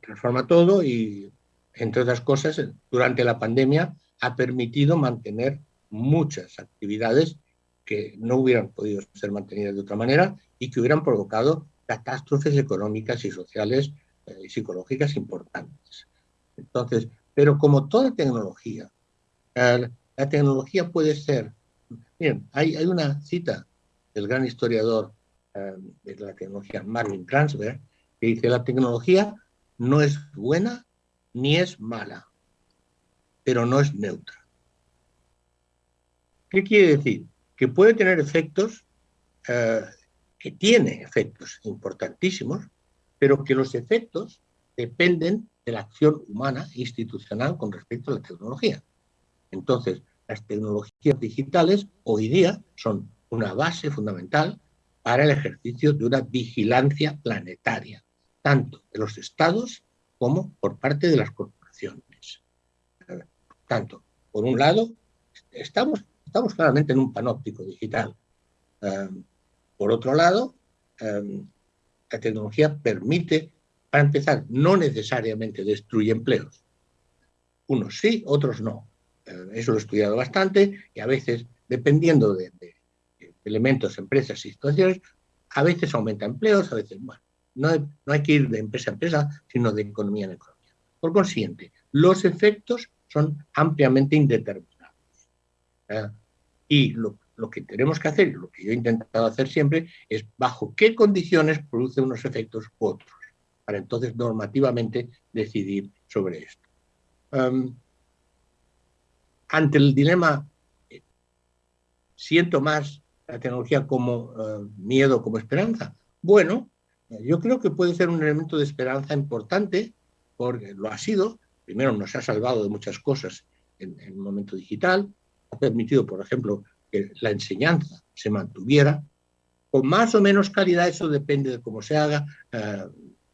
transforma todo y, entre otras cosas, durante la pandemia ha permitido mantener muchas actividades que no hubieran podido ser mantenidas de otra manera y que hubieran provocado catástrofes económicas y sociales eh, y psicológicas importantes. Entonces, pero como toda tecnología, eh, la tecnología puede ser Bien, hay, una cita del gran historiador de la tecnología, Marvin Transfer, que dice la tecnología no es buena ni es mala, pero no es neutra. ¿Qué quiere decir? Que puede tener efectos, eh, que tiene efectos importantísimos, pero que los efectos dependen de la acción humana institucional con respecto a la tecnología. Entonces, las tecnologías digitales hoy día son una base fundamental para el ejercicio de una vigilancia planetaria, tanto de los estados como por parte de las corporaciones. Tanto, por un lado, estamos, estamos claramente en un panóptico digital. Em, por otro lado, em, la tecnología permite, para empezar, no necesariamente destruye empleos. Unos sí, otros no. Em, eso lo he estudiado bastante y a veces, dependiendo de, elementos, empresas y situaciones, a veces aumenta empleos, a veces, bueno, no, no hay que ir de empresa a empresa, sino de economía en economía. Por consiguiente, los efectos son ampliamente indeterminados. ¿eh? Y lo, lo, que tenemos que hacer, lo que yo he intentado hacer siempre, es bajo qué condiciones produce unos efectos u otros, para entonces normativamente decidir sobre esto. Um, ante el dilema, eh, siento más la tecnología como uh, miedo, como esperanza. Bueno, yo creo que puede ser un elemento de esperanza importante, porque lo ha sido. Primero nos ha salvado de muchas cosas en, el momento digital, ha permitido, por ejemplo, que la enseñanza se mantuviera. Con más o menos calidad, eso depende de cómo se haga, eh,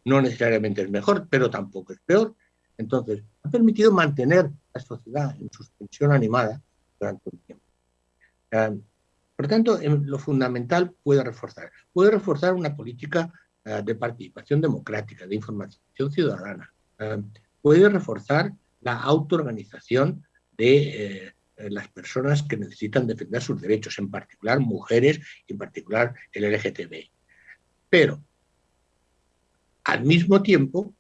no necesariamente es mejor, pero tampoco es peor. Entonces, ha permitido mantener la sociedad en suspensión animada durante un tiempo. Eh, por tanto, lo fundamental puede reforzar. Puede reforzar una política eh, de participación democrática, de información ciudadana. Eh, puede reforzar la autoorganización de eh, las personas que necesitan defender sus derechos, en particular mujeres y en particular el LGTB. Pero, al mismo tiempo,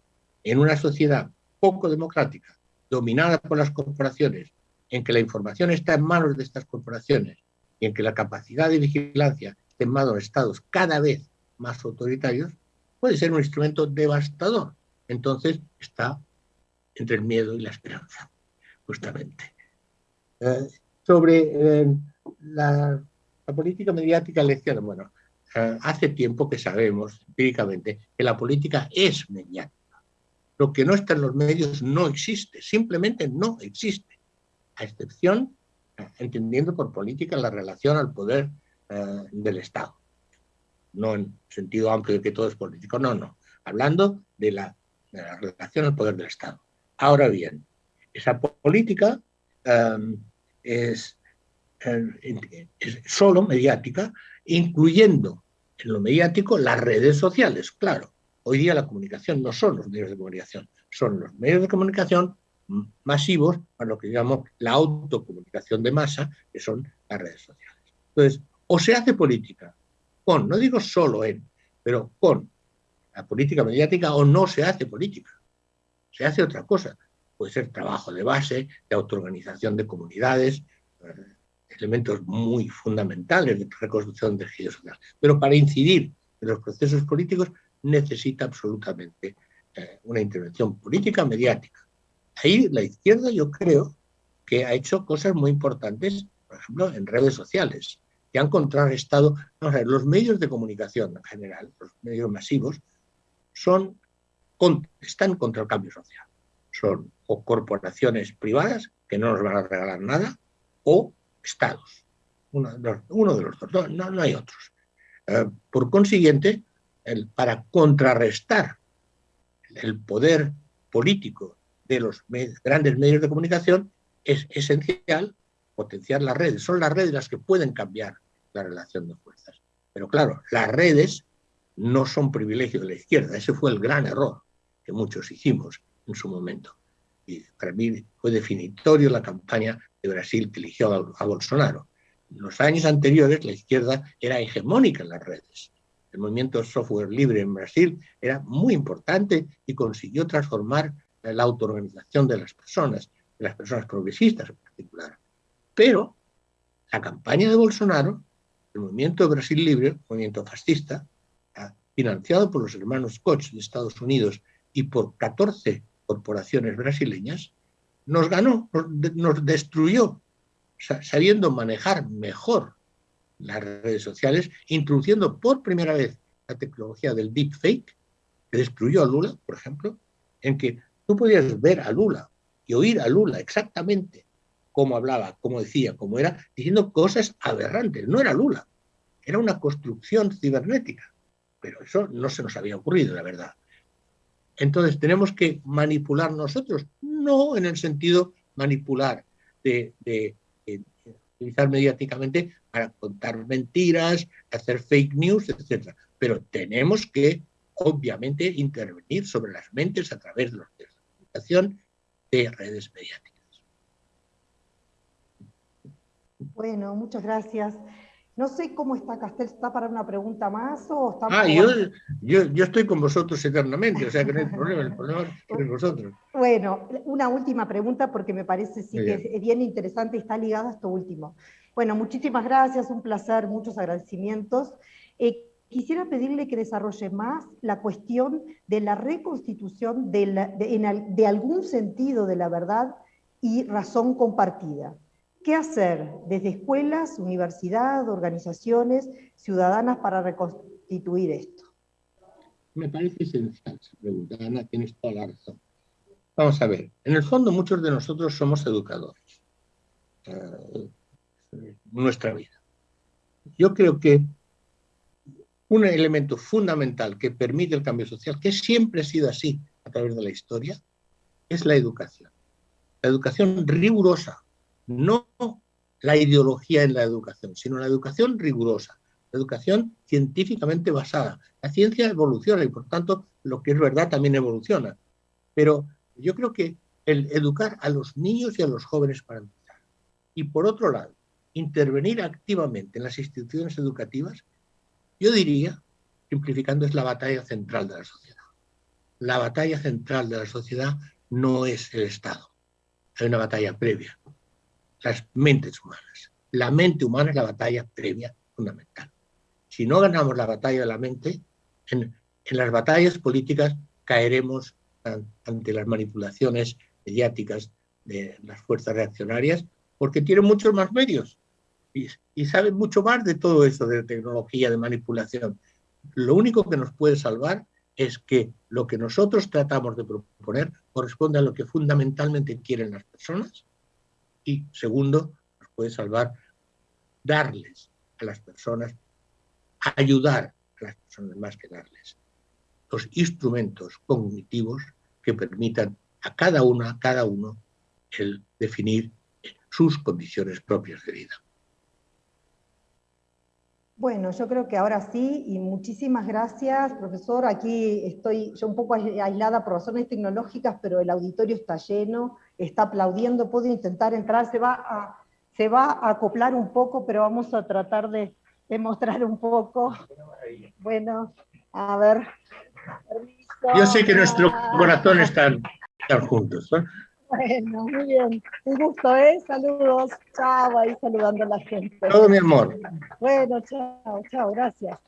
en una sociedad poco democrática, dominada por las corporaciones, en que la información está en manos de estas corporaciones y en que la capacidad de vigilancia está en manos de estados cada vez más autoritarios, puede ser un instrumento devastador. Entonces está entre el miedo y la esperanza, justamente. Eh, sobre eh, la, política mediática lección, bueno, eh, hace tiempo que sabemos empíricamente que la política es mediática. Lo que no está en los medios no existe, simplemente no existe, a excepción, entendiendo por política la relación al poder del Estado no en sentido amplio de que todo es político, no, no, hablando de la, relación al poder del Estado. Ahora bien, esa política em, em, es, solo mediática, incluyendo en lo mediático las redes sociales, claro. Hoy día la comunicación no son los medios de comunicación, son los medios de comunicación masivos para lo que llamamos la autocomunicación de masa, que son las redes sociales. Entonces, o se hace política con, no digo solo en, pero con la política mediática o no se hace política, se hace otra cosa. Puede ser trabajo de base, de autoorganización de comunidades, eh, elementos muy fundamentales de reconstrucción de tejido social. Pero para incidir en los procesos políticos necesita absolutamente eh, una intervención política mediática. Ahí la izquierda yo creo que ha hecho cosas muy importantes, por ejemplo, en redes sociales que han contrarrestado. Los medios de comunicación en general, los medios masivos, son, están contra el cambio social. Son o corporaciones privadas que no nos van a regalar nada, o estados. Uno, de los dos, no, hay otros. Eh, por consiguiente, para contrarrestar el poder político de los grandes medios de comunicación, es esencial potenciar las redes. Son las redes las que pueden cambiar la relación de fuerzas. Pero claro, las redes no son privilegio de la izquierda. Ese fue el gran error que muchos hicimos en su momento. Y para mí fue definitorio la campaña de Brasil que eligió a, Bolsonaro. En los años anteriores la izquierda era hegemónica en las redes. El movimiento software libre en Brasil era muy importante y consiguió transformar la autoorganización de las personas, de las personas progresistas en particular. Pero la campaña de Bolsonaro el movimiento Brasil Libre, movimiento fascista, financiado por los hermanos Koch de Estados Unidos y por 14 corporaciones brasileñas, nos ganó, nos destruyó, sabiendo manejar mejor las redes sociales, introduciendo por primera vez la tecnología del deepfake, que destruyó a Lula, por ejemplo, en que tú podías ver a Lula y oír a Lula exactamente cómo hablaba, cómo decía, cómo era, diciendo cosas aberrantes. No era Lula, era una construcción cibernética. Pero eso no se nos había ocurrido, la verdad. Entonces, ¿tenemos que manipular nosotros? No en el sentido manipular de, de utilizar mediáticamente para contar mentiras, hacer fake news, etc. Pero tenemos que, obviamente, intervenir sobre las mentes a través de la comunicación de redes mediáticas. Bueno, muchas gracias. No sé cómo está Castel, ¿está para una pregunta más o está Ah, yo, yo, estoy con vosotros eternamente, o sea que no hay (laughs) problema, el problema es con vosotros. Bueno, una última pregunta porque me parece sí que es bien interesante y está ligada a esto último. Bueno, muchísimas gracias, un placer, muchos agradecimientos. Eh, quisiera pedirle que desarrolle más la cuestión de la reconstitución de, de algún sentido de la verdad y razón compartida. ¿Qué hacer desde escuelas, universidad, organizaciones ciudadanas para reconstituir esto? Me parece esencial esa pregunta, Ana, tienes toda la razón. Vamos a ver, en el fondo muchos de nosotros somos educadores. Eh, nuestra vida. Yo creo que un elemento fundamental que permite el cambio social, que siempre ha sido así a través de la historia, es la educación. La educación rigurosa, no la ideología en la educación, sino la educación rigurosa, la educación científicamente basada. La ciencia evoluciona y por tanto lo que es verdad también evoluciona. Pero yo creo que el educar a los niños y a los jóvenes para empezar. Y por otro lado, intervenir activamente en las instituciones educativas, yo diría, simplificando, es la batalla central de la sociedad. La batalla central de la sociedad no es el Estado. Hay una batalla previa, las mentes humanas. La mente humana es la batalla previa fundamental. Si no ganamos la batalla de la mente, en, las batallas políticas caeremos ante las manipulaciones mediáticas de las fuerzas reaccionarias porque tienen muchos más medios y, saben mucho más de todo eso de tecnología, de manipulación. Lo único que nos puede salvar es que lo que nosotros tratamos de proponer corresponde a lo que fundamentalmente quieren las personas y segundo, nos puede salvar darles a las personas, ayudar a las personas más que darles los instrumentos cognitivos que permitan a cada una, a cada uno, el definir sus condiciones propias de vida. Bueno, yo creo que ahora sí, y muchísimas gracias, profesor. Aquí estoy yo un poco aislada por razones tecnológicas, pero el auditorio está lleno, está aplaudiendo, puedo intentar entrar, se va a, se va a acoplar un poco, pero vamos a tratar de, mostrar un poco. Bueno, a ver. Yo sé que nuestro corazón están, están juntos. Bueno, muy bien. Un gusto, ¿eh? Saludos. Chao, ahí saludando a la gente. Todo mi amor. Bueno, chao, chao, gracias.